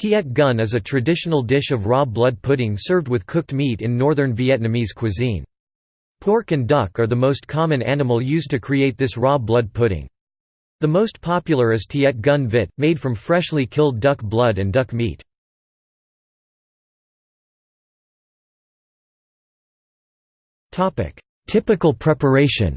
Tiết canh is a traditional dish of raw blood pudding served with cooked meat in northern Vietnamese cuisine. Pork and duck are the most common animal used to create this raw blood pudding. The most popular is Tiết canh vịt, made from freshly killed duck blood and duck meat. Typical preparation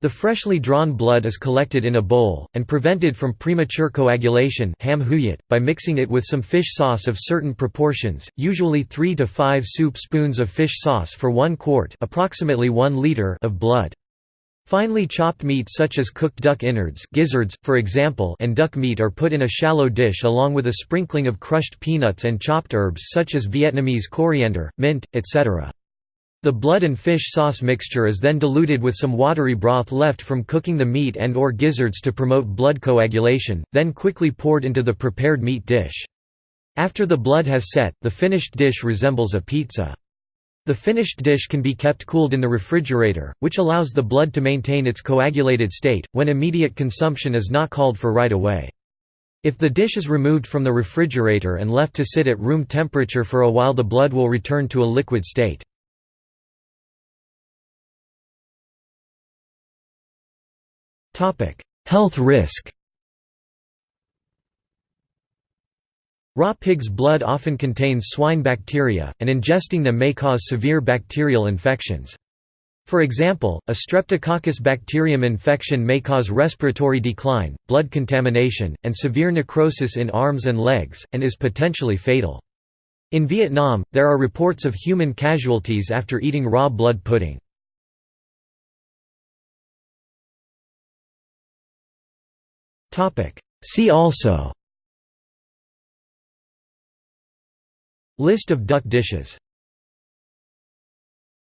The freshly drawn blood is collected in a bowl, and prevented from premature coagulation by mixing it with some fish sauce of certain proportions, usually 3 to 5 soup spoons of fish sauce for 1 quart approximately 1 liter of blood. Finely chopped meat such as cooked duck innards gizzards, for example and duck meat are put in a shallow dish along with a sprinkling of crushed peanuts and chopped herbs such as Vietnamese coriander, mint, etc. The blood and fish sauce mixture is then diluted with some watery broth left from cooking the meat and or gizzards to promote blood coagulation, then quickly poured into the prepared meat dish. After the blood has set, the finished dish resembles a pizza. The finished dish can be kept cooled in the refrigerator, which allows the blood to maintain its coagulated state, when immediate consumption is not called for right away. If the dish is removed from the refrigerator and left to sit at room temperature for a while the blood will return to a liquid state. Health risk Raw pig's blood often contains swine bacteria, and ingesting them may cause severe bacterial infections. For example, a Streptococcus bacterium infection may cause respiratory decline, blood contamination, and severe necrosis in arms and legs, and is potentially fatal. In Vietnam, there are reports of human casualties after eating raw blood pudding. See also. List of duck dishes